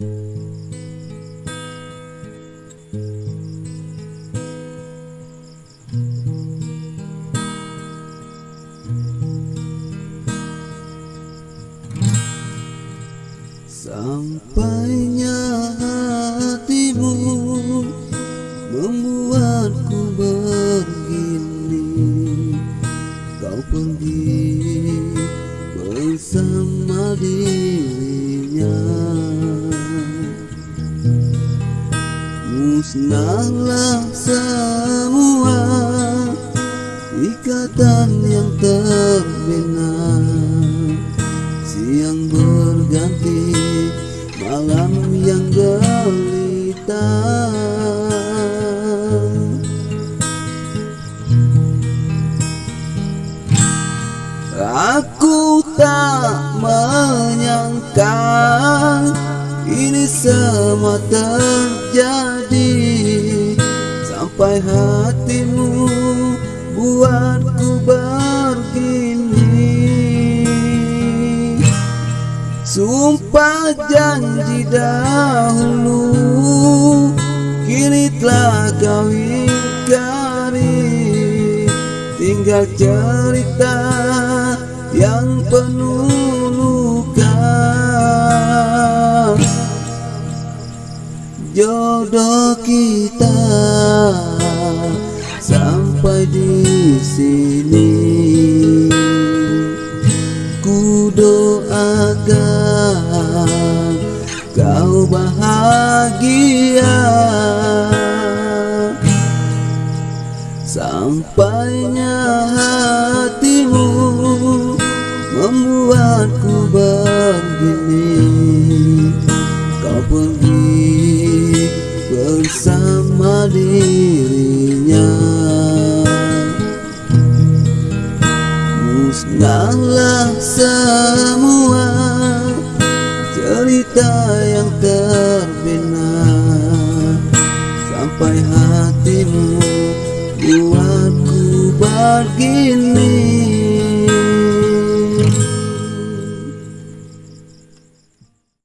Sampainya hatimu membuatku begini. Kau pergi bersama dirinya Musnahlah semua ikatan yang terbina Siang berganti malam yang gelita. Aku tak menyangka ini semua terjadi Sampai hatimu buatku begini. Sumpah janji dahulu Kini telah kau ingkari. Tinggal cerita yang penuh Jodoh kita sampai di sini. Ku doakan kau bahagia Sampainya hatimu membuatku begini. Kau pergi Musnahlah semua cerita yang terbina Sampai hatimu buatku begini